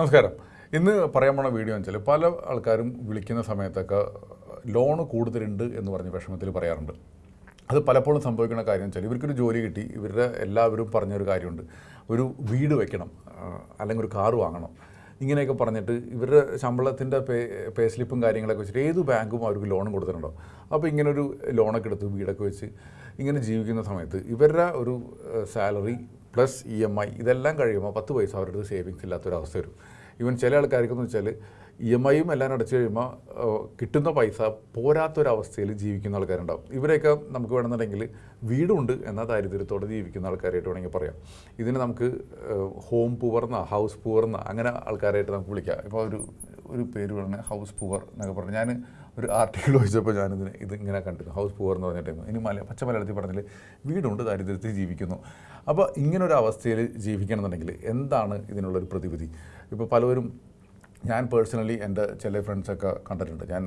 നമസ്കാരം. ഇന്ന് പറയാൻ പോണ വീഡിയോ എന്ന് വെച്ചാൽ പല ആൾക്കാരും വിളിക്കുന്ന സമയത്തൊക്കെ ലോണ് കൂടുതലുണ്ട് എന്ന് പറഞ്ഞ് വിഷമത്തിൽ പറയാറുണ്ട്. അത് പലപ്പോഴും സംഭവിക്കുന്ന കാര്യം വെച്ചാൽ ഇവർക്കൊരു ജോലി കിട്ടി ഇവരുടെ എല്ലാവരും പറഞ്ഞൊരു കാര്യമുണ്ട്. ഒരു വീട് വെക്കണം അല്ലെങ്കിൽ ഒരു കാറ് വാങ്ങണം. ഇങ്ങനെയൊക്കെ പറഞ്ഞിട്ട് ഇവരുടെ ശമ്പളത്തിന്റെ പേ പേ സ്ലിപ്പും കാര്യങ്ങളൊക്കെ വെച്ചിട്ട് ഏത് ബാങ്കും അവർക്ക് ലോൺ കൊടുത്തിട്ടുണ്ടോ? അപ്പോൾ ഇങ്ങനൊരു ലോണൊക്കെ എടുത്ത് വീടൊക്കെ വെച്ച് ഇങ്ങനെ ജീവിക്കുന്ന സമയത്ത് ഇവരുടെ ഒരു salary plus E M I ഇതെല്ലാം കഴിയുമ്പോൾ പത്ത് പൈസ അവരുടെ അടുത്ത് സേവിങ്സ് ഇല്ലാത്തൊരവസ്ഥ വരും. ഈവൻ ചില ആൾക്കാർക്കെന്ന് വെച്ചാൽ ഇ എം ഐയും എല്ലാം അടച്ചു കഴിയുമ്പോൾ കിട്ടുന്ന പൈസ പോരാത്തൊരവസ്ഥയിൽ ജീവിക്കുന്ന ആൾക്കാരുണ്ടാവും. ഇവരെയൊക്കെ നമുക്ക് വേണമെന്നുണ്ടെങ്കിൽ വീടുണ്ട് എന്ന ദാരിദ്ര്യത്തോടെ ജീവിക്കുന്ന ആൾക്കാരായിട്ട് വേണമെങ്കിൽ പറയാം. ഇതിന് നമുക്ക് ഹോം പൂവർന്ന ഹൗസ് പൂവർന്ന അങ്ങനെ ആൾക്കാരായിട്ട് നമുക്ക് വിളിക്കാം. ഇപ്പോൾ ഒരു ഒരു പേര് പറഞ്ഞാൽ ഹൗസ് പൂവർ എന്നൊക്കെ പറഞ്ഞു. ഞാൻ ഒരു ആർട്ടിക്കിൾ വായിച്ചപ്പോൾ ഞാനിതിന് ഇത് ഇങ്ങനെ കണ്ടിരുന്നു. ഹൗസ് പൂവർ എന്ന് പറഞ്ഞിട്ട് ഇനി മല പച്ച മലയാളത്തിൽ പറഞ്ഞാൽ വീടുണ്ട് ദാരിദ്ര്യത്തിൽ ജീവിക്കുന്നു. അപ്പോൾ ഇങ്ങനൊരു അവസ്ഥയിൽ ജീവിക്കണമെന്നുണ്ടെങ്കിൽ എന്താണ് ഇതിനുള്ളൊരു പ്രതിവിധി? ഇപ്പോൾ പലവരും ഞാൻ പേഴ്സണലി എന്റെ ചില ഫ്രണ്ട്സൊക്കെ കണ്ടിട്ടുണ്ട്. ഞാൻ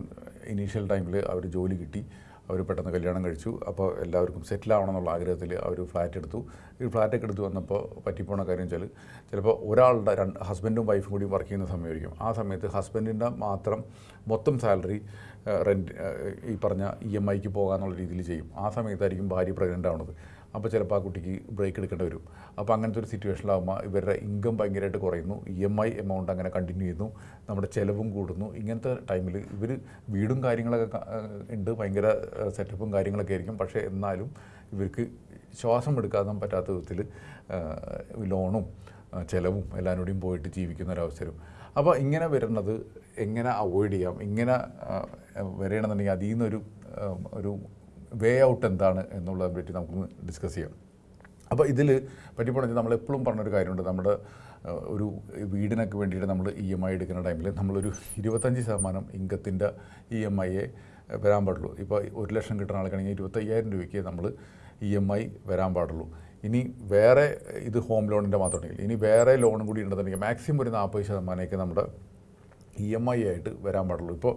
ഇനീഷ്യൽ ടൈമിൽ അവർ ജോലി കിട്ടി. അവർ പെട്ടെന്ന് കല്യാണം കഴിച്ചു. അപ്പോൾ എല്ലാവർക്കും സെറ്റിൽ ആവണം എന്നുള്ള ആഗ്രഹത്തിൽ അവർ ഫ്ലാറ്റ് എടുത്തു. ഈ ഫ്ലാറ്റൊക്കെ എടുത്തു വന്നപ്പോൾ പറ്റിപ്പോണ കാര്യം വെച്ചാൽ ചിലപ്പോൾ ഒരാളുടെ രണ്ട് ഹസ്ബൻഡും വൈഫും കൂടി വർക്ക് ചെയ്യുന്ന സമയമായിരിക്കും. ആ സമയത്ത് ഹസ്ബൻഡിന്റെ മാത്രം മൊത്തം സാലറി റെന്റ് ഈ പറഞ്ഞ ഇ എം ഐക്ക് പോകാന്നുള്ള രീതിയിൽ ചെയ്യും. ആ സമയത്തായിരിക്കും ഭാര്യ പ്രഗ്നന്റ് ആവുന്നത് അപ്പോൾ ചിലപ്പോൾ ആ കുട്ടിക്ക് ബ്രേക്ക് എടുക്കേണ്ടി വരും. അപ്പോൾ അങ്ങനത്തെ ഒരു സിറ്റുവേഷനിലാകുമ്പോൾ ഇവരുടെ ഇൻകം ഭയങ്കരമായിട്ട് കുറയുന്നു. ഇ എം ഐ എമൗണ്ട് അങ്ങനെ കണ്ടിന്യൂ ചെയ്യുന്നു. നമ്മുടെ ചിലവും കൂടുന്നു. ഇങ്ങനത്തെ ടൈമിൽ ഇവർ വീടും കാര്യങ്ങളൊക്കെ ഉണ്ട്. ഭയങ്കര സെറ്റപ്പും കാര്യങ്ങളൊക്കെ ആയിരിക്കും. പക്ഷേ എന്നാലും ഇവർക്ക് ശ്വാസം എടുക്കാതെ പറ്റാത്ത വിധത്തിൽ ലോണും ചിലവും എല്ലാവരും കൂടിയും പോയിട്ട് ജീവിക്കുന്ന ഒരവസരം അപ്പോൾ ഇങ്ങനെ വരുന്നത് എങ്ങനെ അവോയ്ഡ് ചെയ്യാം? ഇങ്ങനെ വരണമെന്നുണ്ടെങ്കിൽ അതിൽ നിന്നൊരു ഒരു വേ ഔട്ട് എന്താണ് എന്നുള്ളതിനെ പറ്റി നമുക്ക് ഡിസ്കസ് ചെയ്യാം. അപ്പോൾ ഇതിൽ പറ്റിപ്പോണെന്ന് നമ്മൾ എപ്പോഴും പറഞ്ഞൊരു കാര്യമുണ്ട്. നമ്മുടെ ഒരു വീടിനൊക്കെ വേണ്ടിയിട്ട് നമ്മൾ ഇ എം ഐ എടുക്കുന്ന ടൈമിൽ നമ്മളൊരു ഇരുപത്തഞ്ച് ശതമാനം ഇൻകത്തിന്റെ ഇ എം ഐയെ വരാൻ പാടുള്ളൂ. ഇപ്പോൾ ഒരു ലക്ഷം കിട്ടുന്ന ആൾക്കാണെങ്കിൽ ഇരുപത്തയ്യായിരം രൂപയ്ക്ക് നമ്മൾ ഇ എം ഐ വരാൻ പാടുള്ളൂ. ഇനി വേറെ ഇത് ഹോം ലോണിന്റെ മാത്രമുണ്ടെങ്കിൽ ഇനി വേറെ ലോണും കൂടി ഉണ്ടെന്നുണ്ടെങ്കിൽ മാക്സിമം ഒരു നാൽപ്പത് ശതമാനമൊക്കെ നമ്മുടെ ഇ എം ഐ ആയിട്ട് വരാൻ പാടുള്ളൂ. ഇപ്പോൾ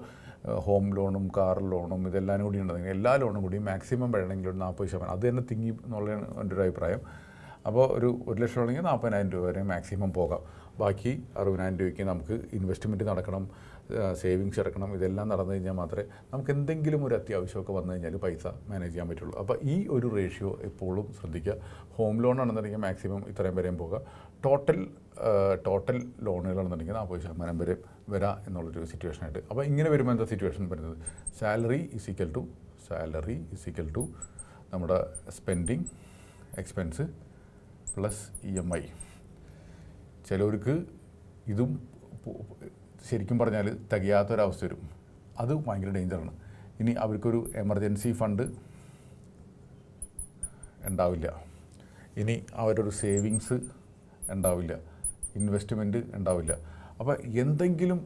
ഹോം ലോണും കാർ ലോണും ഇതെല്ലാം കൂടി ഉണ്ടെങ്കിൽ എല്ലാ ലോണും കൂടി മാക്സിമം വേണമെങ്കിൽ ഒരു നാൽപ്പത് ശതമാനം. അത് തന്നെ തിങ്ങി എന്നുള്ളതാണ് എന്റെ ഒരു അഭിപ്രായം. അപ്പോൾ ഒരു ഒരു ലക്ഷം ആണെങ്കിൽ നാൽപ്പതിനായിരം രൂപ വരെ മാക്സിമം പോകാം. ബാക്കി അറുപതിനായിരം രൂപയ്ക്ക് നമുക്ക് ഇൻവെസ്റ്റ്മെന്റ് നടക്കണം സേവിങ്സ് ഇറക്കണം ഇതെല്ലാം നടന്നു കഴിഞ്ഞാൽ മാത്രമേ നമുക്ക് എന്തെങ്കിലും ഒരു അത്യാവശ്യമൊക്കെ വന്നു കഴിഞ്ഞാൽ പൈസ മാനേജ് ചെയ്യാൻ പറ്റുള്ളൂ. അപ്പോൾ ഈ ഒരു റേഷ്യോ എപ്പോഴും ശ്രദ്ധിക്കുക. ഹോം ലോൺ ആണെന്നുണ്ടെങ്കിൽ മാക്സിമം ഇത്രയും വരെയും പോകുക ടോട്ടൽ ടോട്ടൽ ലോണുകളാണെന്നുണ്ടെങ്കിൽ നാൽപ്പത് ശതമാനം വരെ വരാം എന്നുള്ളൊരു സിറ്റുവേഷൻ ആയിട്ട്. അപ്പോൾ ഇങ്ങനെ വരുമ്പോൾ എന്താ സിറ്റുവേഷൻ വരുന്നത്? Salary is equal to salary is equal to നമ്മുടെ spending expense plus E M I ചിലവർക്ക് ഇതും ശരിക്കും പറഞ്ഞാൽ തികയാത്തൊരവസ്ഥ വരും. അത് ഭയങ്കര ഡേഞ്ചറാണ് ഇനി അവർക്കൊരു എമർജൻസി ഫണ്ട് ഉണ്ടാവില്ല. ഇനി അവരൊരു സേവിങ്സ് ഉണ്ടാവില്ല. ഇൻവെസ്റ്റ്മെന്റ് ഉണ്ടാവില്ല. അപ്പോൾ എന്തെങ്കിലും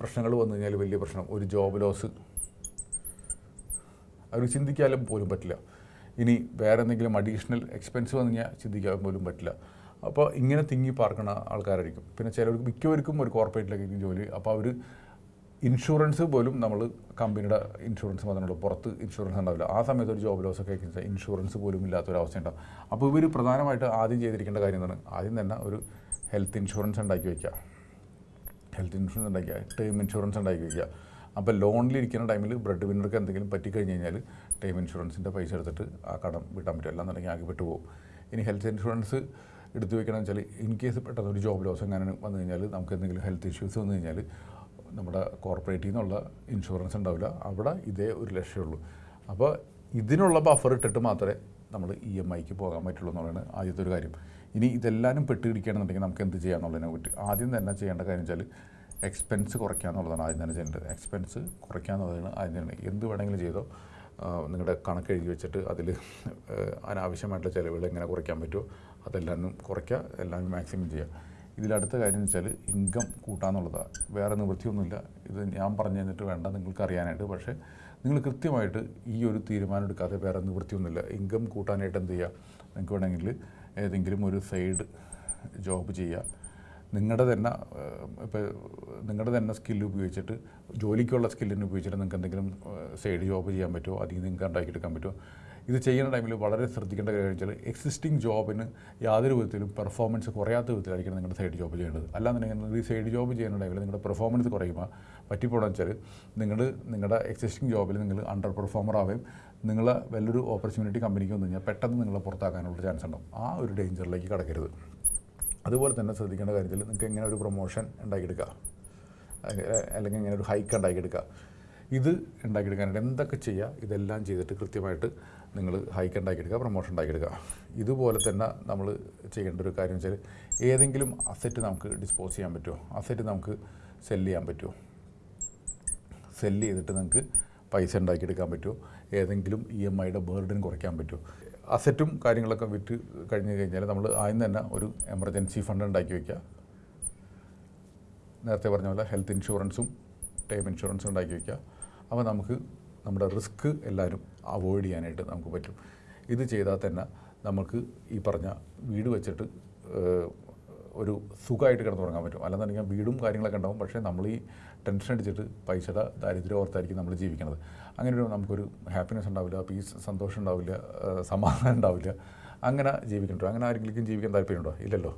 പ്രശ്നങ്ങൾ വന്നു കഴിഞ്ഞാൽ വലിയ പ്രശ്നം. ഒരു ജോബ് ലോസ് അവർ ചിന്തിക്കാനും പോലും പറ്റില്ല. ഇനി വേറെ എന്തെങ്കിലും അഡീഷണൽ എക്സ്പെൻസ് വന്നു കഴിഞ്ഞാൽ ചിന്തിക്കാൻ പോലും പറ്റില്ല. അപ്പോൾ ഇങ്ങനെ തിങ്ങി പാർക്കുന്ന ആൾക്കാരായിരിക്കും. പിന്നെ ചിലർക്ക് മിക്കവർക്കും ഒരു കോർപ്പറേറ്റിലേക്ക് ജോലി. അപ്പോൾ അവർ ഇൻഷുറൻസ് പോലും നമ്മൾ കമ്പനിയുടെ ഇൻഷുറൻസ് മാത്രമേ പുറത്ത് ഇൻഷുറൻസ് ഉണ്ടാവില്ല. ആ സമയത്ത് ഒരു ജോബ് ലോസ് ഒക്കെ ഇൻഷുറൻസ് പോലും ഇല്ലാത്ത ഇല്ലാത്തൊരവസ്ഥ ഉണ്ടാവും. അപ്പോൾ ഇവർ പ്രധാനമായിട്ട് ആദ്യം ചെയ്തിരിക്കേണ്ട കാര്യം എന്താണ്? ആദ്യം തന്നെ ഒരു ഹെൽത്ത് ഇൻഷുറൻസ് ഉണ്ടാക്കി വയ്ക്കുക ഹെൽത്ത് ഇൻഷുറൻസ് ഉണ്ടാക്കിയ ടേം ഇൻഷുറൻസ് ഉണ്ടാക്കി വയ്ക്കുക അപ്പോൾ ലോണിലിരിക്കുന്ന ടൈമിൽ ബ്രെഡ് വിന്നർക്ക് എന്തെങ്കിലും പറ്റിക്കഴിഞ്ഞ് കഴിഞ്ഞാൽ ടേം ഇൻഷുറൻസിന്റെ പൈസ എടുത്തിട്ട് ആ കടം വിട്ടാൻ പറ്റും. അല്ലാന്നുണ്ടെങ്കിൽ ആകെ വിട്ടുപോകും. ഇനി ഹെൽത്ത് ഇൻഷുറൻസ് എടുത്തു വെക്കണം വെച്ചാൽ ഇൻ കേസ് പെട്ടെന്ന് ഒരു ജോബ് ലോസ് എങ്ങനെ വന്നു കഴിഞ്ഞാൽ നമുക്ക് എന്തെങ്കിലും ഹെൽത്ത് ഇഷ്യൂസ് വന്നു കഴിഞ്ഞാൽ നമ്മുടെ കോർപ്പറേറ്റിൽ നിന്നുള്ള ഇൻഷുറൻസ് ഉണ്ടാവില്ല. അവിടെ ഇതേ ഒരു ലക്ഷ്യമുള്ളൂ അപ്പോൾ ഇതിനുള്ള ബഫർ ഇട്ടിട്ട് മാത്രമേ നമ്മൾ ഇ എം ഐക്ക് പോകാൻ പറ്റുള്ളൂ എന്നുള്ളതാണ് ആദ്യത്തെ ഒരു കാര്യം. ഇനി ഇതെല്ലാവരും പെട്ടിടിക്കുകയാണെന്നുണ്ടെങ്കിൽ നമുക്ക് എന്ത് ചെയ്യാന്നുള്ളതിനെ പറ്റി. ആദ്യം തന്നെ ചെയ്യേണ്ട കാര്യം വെച്ചാൽ എക്സ്പെൻസ് കുറയ്ക്കുക എന്നുള്ളതാണ് ആദ്യം തന്നെ ചെയ്യേണ്ടത്. എക്സ്പെൻസ് കുറയ്ക്കുക എന്നുള്ളതാണ് ആദ്യം തന്നെ. എന്ത് വേണമെങ്കിലും ചെയ്തോ നിങ്ങളുടെ കണക്ക് എഴുതി വെച്ചിട്ട് അതിൽ അനാവശ്യമായിട്ടുള്ള ചിലവുകൾ എങ്ങനെ കുറയ്ക്കാൻ പറ്റുമോ അതെല്ലാം കുറയ്ക്കുക എല്ലാം മാക്സിമം ചെയ്യുക. ഇതിലടുത്ത കാര്യം എന്ന് വെച്ചാൽ ഇൻകം കൂട്ടാന്നുള്ളതാണ് വേറെ നിവൃത്തിയൊന്നുമില്ല. ഇത് ഞാൻ പറഞ്ഞു തന്നിട്ട് വേണ്ട നിങ്ങൾക്ക് അറിയാനായിട്ട്. പക്ഷേ നിങ്ങൾ കൃത്യമായിട്ട് ഈ ഒരു തീരുമാനം എടുക്കാതെ വേറെ നിവൃത്തിയൊന്നുമില്ല. ഇൻകം കൂട്ടാനായിട്ട് എന്ത് ചെയ്യുക? നിങ്ങൾക്ക് വേണമെങ്കിൽ ഏതെങ്കിലും ഒരു സൈഡ് ജോബ് ചെയ്യുക. നിങ്ങളുടെ തന്നെ ഇപ്പോൾ നിങ്ങളുടെ തന്നെ സ്കില്ല് ഉപയോഗിച്ചിട്ട് ജോലിക്കുള്ള സ്കില്ലിനെ ഉപയോഗിച്ചിട്ട് നിങ്ങൾക്ക് എന്തെങ്കിലും സൈഡ് ജോബ് ചെയ്യാൻ പറ്റുമോ? അതിൽ നിങ്ങൾക്ക് ഉണ്ടാക്കിയെടുക്കാൻ പറ്റുമോ? ഇത് ചെയ്യുന്ന ടൈമിൽ വളരെ ശ്രദ്ധിക്കേണ്ട കാര്യം വെച്ചാൽ എക്സിസ്റ്റിംഗ് ജോബിന് യാതൊരു വിധത്തിലും പെർഫോമൻസ് കുറയാത്ത വിധത്തിലായിരിക്കണം നിങ്ങളുടെ സൈഡ് ജോബ് ചെയ്യേണ്ടത്. അല്ലാന്നുണ്ടെങ്കിൽ ഈ സൈഡ് ജോബ് ചെയ്യുന്ന ടൈമിൽ നിങ്ങളുടെ പെർഫോമൻസ് കുറയുമ്പോൾ പറ്റിപ്പോണെന്ന് വെച്ചാൽ നിങ്ങൾ നിങ്ങളുടെ എക്സിസ്റ്റിംഗ് ജോബിൽ നിങ്ങൾ അണ്ടർ പെർഫോമർ ആവുകയും നിങ്ങളെ വലിയൊരു ഓപ്പർച്യൂണിറ്റി കമ്പനിക്ക് വന്നു കഴിഞ്ഞാൽ പെട്ടെന്ന് നിങ്ങളെ പുറത്താക്കാനുള്ള ചാൻസ് ഉണ്ടാവും. ആ ഒരു ഡേഞ്ചറിലേക്ക് കടക്കരുത്. അതുപോലെ തന്നെ ശ്രദ്ധിക്കേണ്ട കാര്യത്തിൽ നിങ്ങൾക്ക് എങ്ങനെ ഒരു പ്രൊമോഷൻ ഉണ്ടാക്കിയെടുക്കുക അല്ലെ- അല്ലെങ്കിൽ എങ്ങനെ ഒരു ഹൈക്ക് ഉണ്ടാക്കിയെടുക്കുക ഇത് ഉണ്ടാക്കിയെടുക്കാനായിട്ട് എന്തൊക്കെ ചെയ്യുക ഇതെല്ലാം ചെയ്തിട്ട് കൃത്യമായിട്ട് നിങ്ങൾ ഹൈക്ക് ഉണ്ടാക്കിയെടുക്കുക പ്രൊമോഷൻ ഉണ്ടാക്കിയെടുക്കുക ഇതുപോലെ തന്നെ നമ്മൾ ചെയ്യേണ്ട ഒരു കാര്യം വെച്ചാൽ ഏതെങ്കിലും അസറ്റ് നമുക്ക് ഡിസ്പോസ് ചെയ്യാൻ പറ്റുമോ? അസറ്റ് നമുക്ക് സെല്ല് ചെയ്യാൻ പറ്റുമോ? സെല്ല് ചെയ്തിട്ട് നിങ്ങൾക്ക് പൈസ ഉണ്ടാക്കിയെടുക്കാൻ പറ്റുമോ? ഏതെങ്കിലും ഇ എം ഐയുടെ ബേർഡൻ കുറയ്ക്കാൻ പറ്റുമോ? അസറ്റും കാര്യങ്ങളൊക്കെ വിറ്റ് കഴിഞ്ഞ് കഴിഞ്ഞാൽ നമ്മൾ ആദ്യം തന്നെ ഒരു എമർജൻസി ഫണ്ട് ഉണ്ടാക്കി വയ്ക്കുക നേരത്തെ പറഞ്ഞ പോലെ ഹെൽത്ത് ഇൻഷുറൻസും ടൈം ഇൻഷുറൻസും ഉണ്ടാക്കി വയ്ക്കുക അപ്പോൾ നമുക്ക് നമ്മുടെ റിസ്ക് എല്ലാവരും അവോയ്ഡ് ചെയ്യാനായിട്ട് നമുക്ക് പറ്റും. ഇത് ചെയ്താൽ തന്നെ നമുക്ക് ഈ പറഞ്ഞ വീട് വെച്ചിട്ട് ഒരു സുഖമായിട്ട് കിടന്നുറങ്ങാൻ പറ്റും. അല്ലെന്നുണ്ടെങ്കിൽ വീടും കാര്യങ്ങളൊക്കെ ഉണ്ടാവും. പക്ഷേ നമ്മൾ ഈ ടെൻഷൻ അടിച്ചിട്ട് പൈസയുടെ ദാരിദ്ര്യം ഓർത്തായിരിക്കും നമ്മൾ ജീവിക്കുന്നത് അങ്ങനെ ഒരു നമുക്കൊരു ഹാപ്പിനെസ് ഉണ്ടാവില്ല പീസ് സന്തോഷം ഉണ്ടാവില്ല സമാധാനം ഉണ്ടാവില്ല. അങ്ങനെ ജീവിക്കണ്ടോ. അങ്ങനെ ആരെങ്കിലും ജീവിക്കാൻ താല്പര്യമുണ്ടോ? ഇല്ലല്ലോ.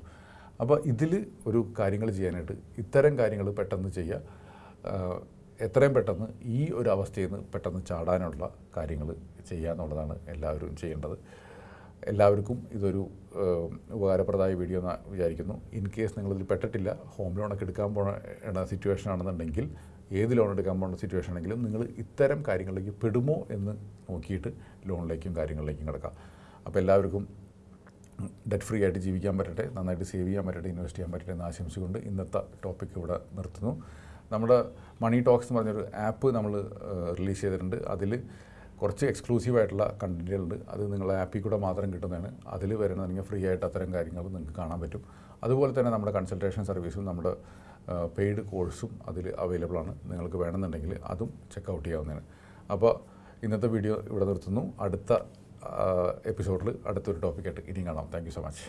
അപ്പോൾ ഇതിൽ ഒരു കാര്യങ്ങൾ ചെയ്യാനായിട്ട് ഇത്തരം കാര്യങ്ങൾ പെട്ടെന്ന് ചെയ്യുക. എത്രയും പെട്ടെന്ന് ഈ ഒരു അവസ്ഥയിൽ നിന്ന് പെട്ടെന്ന് ചാടാനുള്ള കാര്യങ്ങൾ ചെയ്യുക എന്നുള്ളതാണ് എല്ലാവരും ചെയ്യേണ്ടത്. എല്ലാവർക്കും ഇതൊരു ഉപകാരപ്രദമായ വീഡിയോ എന്ന് വിചാരിക്കുന്നു. ഇൻ കേസ് നിങ്ങളിതിൽ പെട്ടിട്ടില്ല ഹോം ലോണൊക്കെ എടുക്കാൻ പോണ സിറ്റുവേഷൻ ആണെന്നുണ്ടെങ്കിൽ ഏത് ലോൺ എടുക്കാൻ പോകുന്ന സിറ്റുവേഷൻ ആണെങ്കിലും നിങ്ങൾ ഇത്തരം കാര്യങ്ങളിലേക്ക് പെടുമോ എന്ന് നോക്കിയിട്ട് ലോണിലേക്കും കാര്യങ്ങളിലേക്കും കിടക്കാം. അപ്പോൾ എല്ലാവർക്കും ഡെറ്റ് ഫ്രീ ആയിട്ട് ജീവിക്കാൻ പറ്റട്ടെ നന്നായിട്ട് സേവ് ചെയ്യാൻ പറ്റട്ടെ ഇൻവെസ്റ്റ് ചെയ്യാൻ പറ്റട്ടെ എന്ന് ആശംസിച്ചുകൊണ്ട് ഇന്നത്തെ ടോപ്പിക് ഇവിടെ നിർത്തുന്നു. നമ്മുടെ മണി ടോക്സ് എന്ന് പറഞ്ഞൊരു ആപ്പ് നമ്മൾ റിലീസ് ചെയ്തിട്ടുണ്ട്. അതിൽ കുറച്ച് എക്സ്ക്ലൂസീവ് ആയിട്ടുള്ള കണ്ടന്റുകളുണ്ട് അത് നിങ്ങളെ ആപ്പിൽ കൂടെ മാത്രം കിട്ടുന്നതാണ്. അതിൽ വരുന്നതെങ്കിൽ ഫ്രീ ആയിട്ട് അത്തരം കാര്യങ്ങൾ നിങ്ങൾക്ക് കാണാൻ പറ്റും. അതുപോലെ തന്നെ നമ്മുടെ കൺസൾട്ടേഷൻ സർവീസും നമ്മുടെ പെയ്ഡ് കോഴ്സും അതിൽ അവൈലബിൾ ആണ്. നിങ്ങൾക്ക് വേണമെന്നുണ്ടെങ്കിൽ അതും ചെക്കൗട്ട് ചെയ്യാവുന്നതാണ്. അപ്പോൾ ഇന്നത്തെ വീഡിയോ ഇവിടെ നിർത്തുന്നു. അടുത്ത എപ്പിസോഡിൽ അടുത്തൊരു ടോപ്പിക്കായിട്ട് ഇനിയും കാണാം. Thank so much